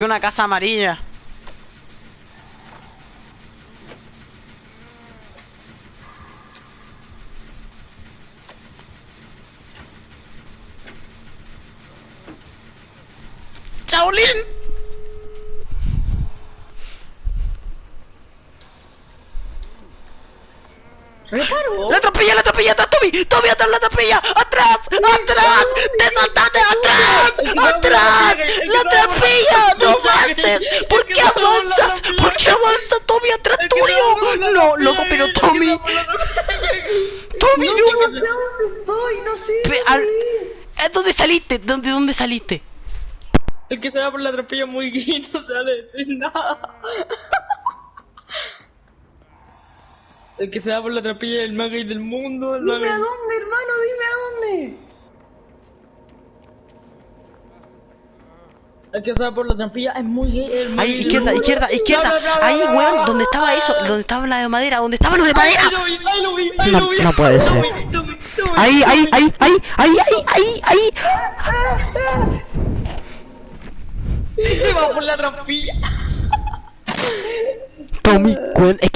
Una casa amarilla. ¡Chaolín! ¿Reparo? ¡La atropella, la atropella! ¡Atrás, Tommy! ¡Tommy, atrás, la atropella! ¡Atrás! ¡Atrás! ¡Te! ¡Atrás! ¡Atrás! ¡La atropella! ¿Por qué avanzas, Tommy, atrás tuyo? No, loco, pero Tommy... ¡Tommy, No, no! no sé dónde estoy, no sé. Al-. ¿Eh, ¿Dónde saliste? ¿Dónde, ¿Dónde saliste? El que se va por la atropella muy gay no se va a decir nada. El que se va por la atropella es el más gay del mundo. Dime a dónde, hermano, dime a dónde. El que se va por la trampilla es muy gay. Ahí, gay izquierda, izquierda, izquierda. No, no, no, Ahí, weón, no, ¿dónde estaba eso? ¿Dónde estaba la de madera? ¿Dónde estaba lo de madera? Ahí lo vi, ahí lo vi, ahí No- lo vi. no puede ser. Ahí, ahí, ahí, ahí, ahí, ahí, ahí. Se va por la trampilla. Tommy, weón, es